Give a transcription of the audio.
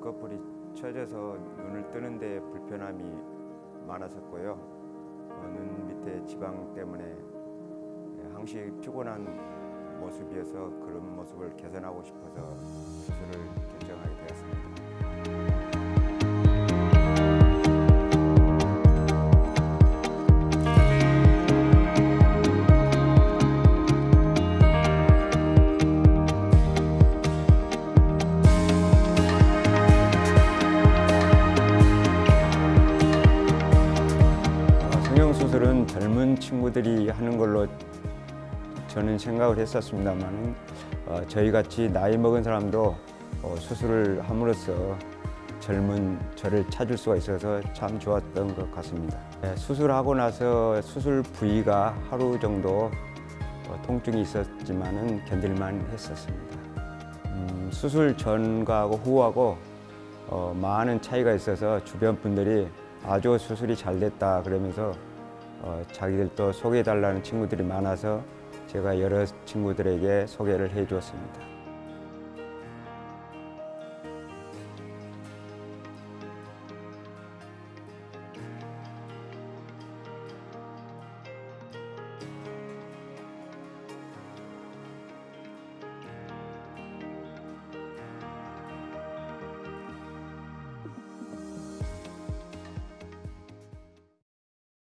껍질이 처져서 눈을 뜨는데 불편함이 많았었고요. 어, 눈 밑에 지방 때문에 예, 항시 피곤한 모습이어서 그런 모습을 개선하고 싶어서 성형 수술은 젊은 친구들이 하는 걸로 저는 생각을 했었습니다만 어, 저희 같이 나이 먹은 사람도 어, 수술을 함으로써 젊은 저를 찾을 수가 있어서 참 좋았던 것 같습니다. 네, 수술하고 나서 수술 부위가 하루 정도 어, 통증이 있었지만 은 견딜만 했었습니다. 음, 수술 전과 후하고 어, 많은 차이가 있어서 주변 분들이 아주 수술이 잘 됐다 그러면서 어, 자기들도 소개해 달라는 친구들이 많아서 제가 여러 친구들에게 소개를 해 주었습니다.